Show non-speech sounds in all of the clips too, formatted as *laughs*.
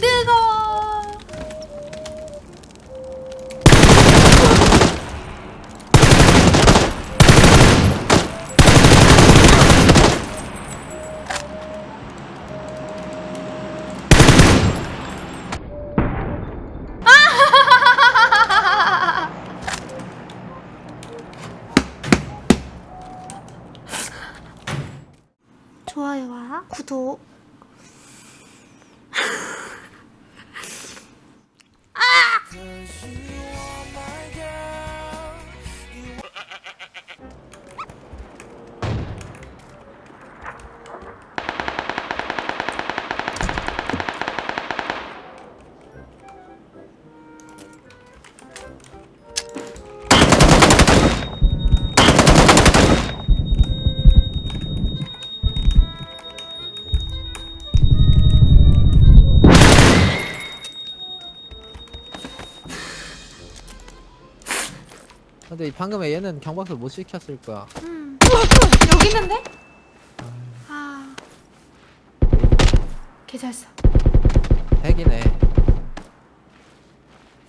뜨거. *laughs* 좋아요와 구독. 근데 방금에 얘는 경박사 못 시켰을 거야. 음. *laughs* 여기 있는데? 아. 개잘 써. 핵이네. *gasps*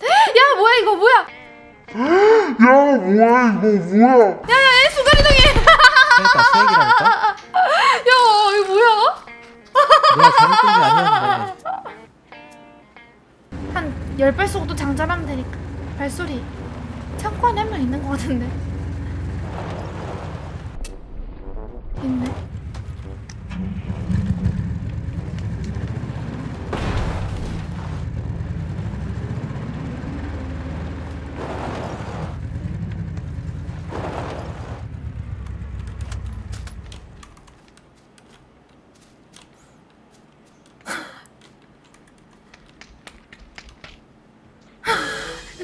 *gasps* 야 뭐야 이거 뭐야? 야 뭐야 이거 뭐야 야야 순간 이동해. 그러니까 핵이라니까. *laughs* 야 이거 뭐야? 내가 잘못 뜬게 아니었는데. 한 열 발 쏘고 또 장전하면 되니까. 발소리. 창고 안에 한 명 있는 것 같은데. 있네.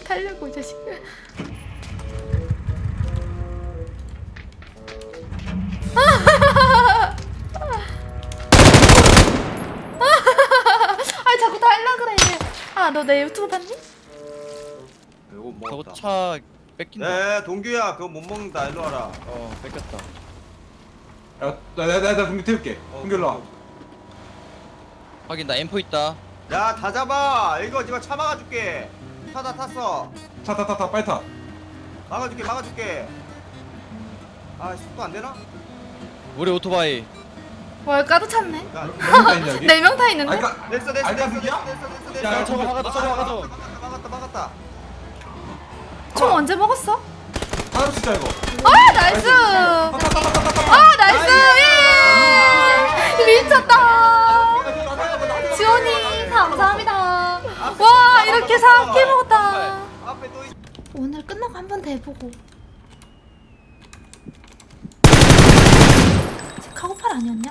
달려고 이 자식. 너 내 유튜브 봤니? 이거 저거 먹었다. 차 뺏긴다. 네, 동규야, 그거 못 먹는다. 일로 와라. 어, 뺏겼다. 야 내가 내가 내가 분명 태울게 어, 분결로 와 확인, 나 M4 있다. 야, 다 잡아. 이거 네가 차 막아줄게. 타다 탔어. 타타타 타 빨리 타 막아줄게, 막아줄게. 아, 속도 안 되나? 우리 오토바이. 와 까도 찼네. *laughs* 있냐 여기? 네명타 있는데? 됐어, 됐어, 알까, 됐어, 그게야? 됐어, 됐어. 야. 저거 막았다, 저거 막았다. 막았다, 막았다. 총 언제 먹었어? 사람 진짜 이거 아 나이스. 아 나이스. 예! 미쳤다. 지원이 감사합니다. 와 이렇게 사악해 먹었다. 오늘 끝나고 한 번 더 해보고. 카고팔 아니었냐?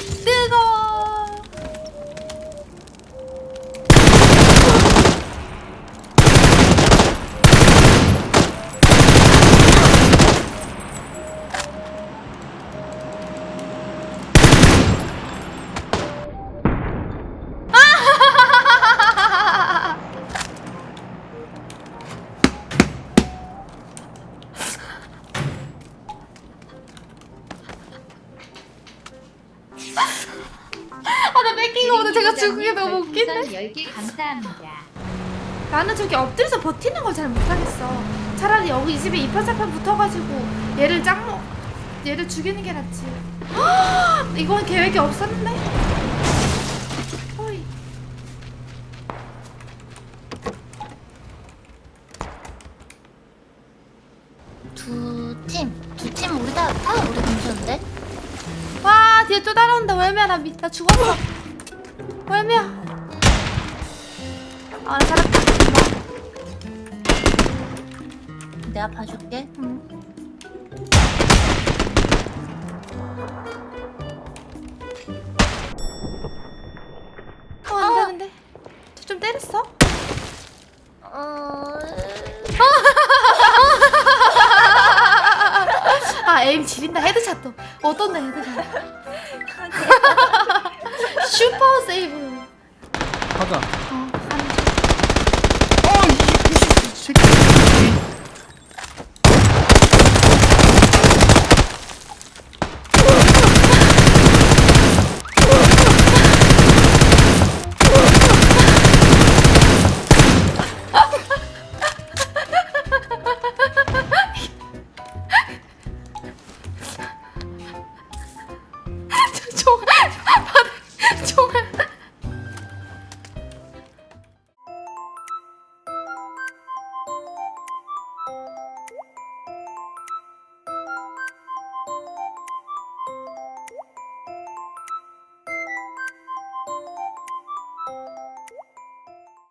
아, 나 뺏긴 거보다 제가 죽은 게 너무 웃긴데? 10개 감사합니다. 나는 저기 엎드려서 버티는 걸 잘 못하겠어. 차라리 여기 이 집에 이판사판 붙어가지고 얘를 짱 먹, 얘를 죽이는 게 낫지. 이건 계획이 없었는데? 어이. 두 팀, 두 팀 우리 다, 다 우리 동료인데? 와, 뒤에 또 따라온다. 월미야, 나, 미, 나 죽었어. 월미야. 아, 나 살았다. 내가 봐줄게. 응. 어, 안 되는데. 저좀 때렸어? 어... *laughs* 아, 에임 지린다. 헤드샷도. 어떤데, 헤드샷? *laughs* 슈퍼 세이브. 가자.